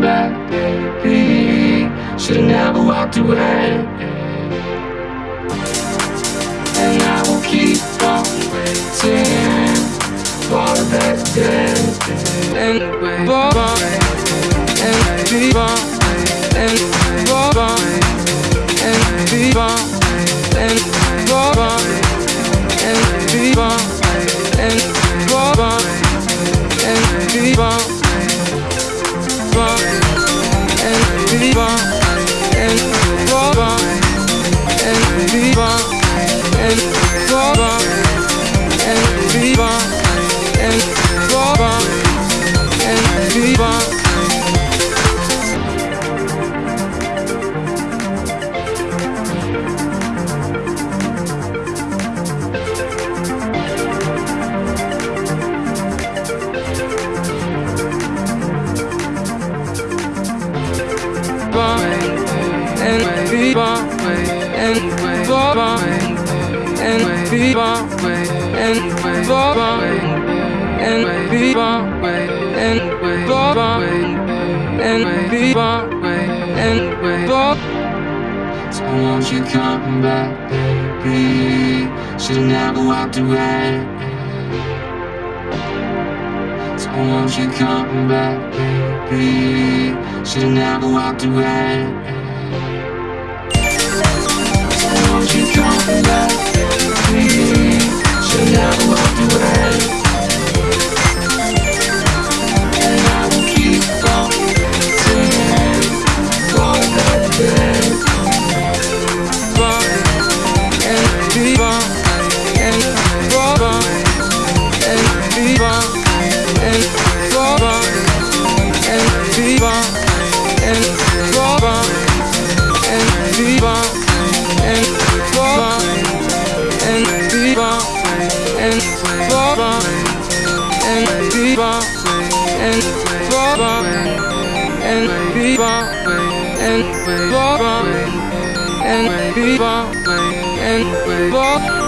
back, baby. Should've never walked away. And I will keep on waiting for that day. and ball and be and and be and be and ball and be and fever and fever and fever So won't you come back, baby? Should've never walked away. So won't you come back, baby? Should've never walked away. So won't you come back, people and people and people and people and people and people